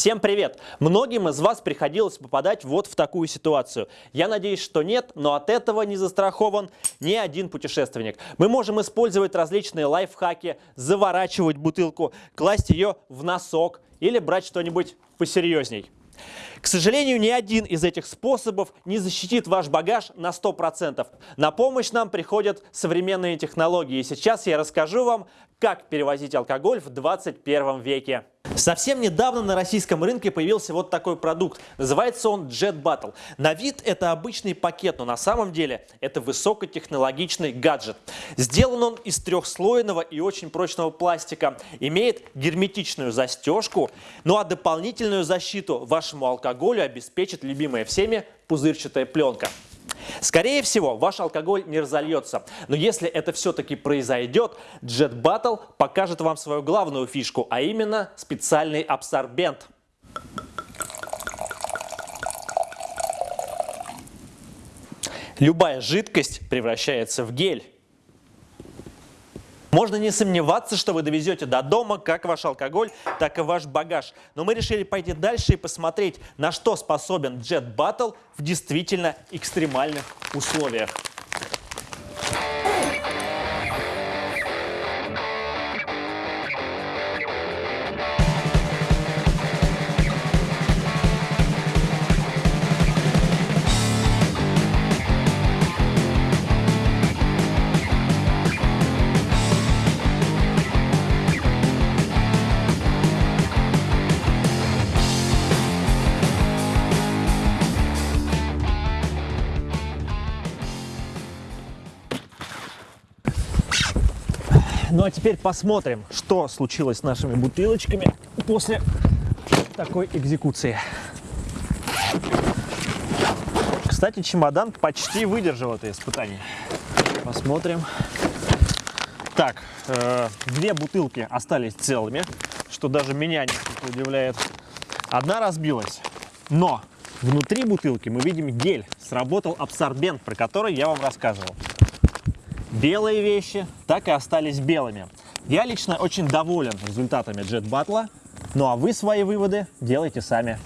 Всем привет! Многим из вас приходилось попадать вот в такую ситуацию. Я надеюсь, что нет, но от этого не застрахован ни один путешественник. Мы можем использовать различные лайфхаки, заворачивать бутылку, класть ее в носок или брать что-нибудь посерьезней. К сожалению, ни один из этих способов не защитит ваш багаж на 100%. На помощь нам приходят современные технологии. И сейчас я расскажу вам, как перевозить алкоголь в 21 веке. Совсем недавно на российском рынке появился вот такой продукт. Называется он Jet Battle. На вид это обычный пакет, но на самом деле это высокотехнологичный гаджет. Сделан он из трехслойного и очень прочного пластика. Имеет герметичную застежку, ну а дополнительную защиту вашему алкоголю обеспечит любимая всеми пузырчатая пленка. Скорее всего, ваш алкоголь не разольется. Но если это все-таки произойдет, Jet Battle покажет вам свою главную фишку, а именно специальный абсорбент. Любая жидкость превращается в гель. Можно не сомневаться, что вы довезете до дома как ваш алкоголь, так и ваш багаж. Но мы решили пойти дальше и посмотреть, на что способен Jet Battle в действительно экстремальных условиях. Ну а теперь посмотрим, что случилось с нашими бутылочками после такой экзекуции. Кстати, чемодан почти выдержал это испытание. Посмотрим. Так, э, две бутылки остались целыми, что даже меня несколько удивляет. Одна разбилась, но внутри бутылки мы видим гель. Сработал абсорбент, про который я вам рассказывал белые вещи так и остались белыми. Я лично очень доволен результатами Jet Battle, ну а вы свои выводы делайте сами.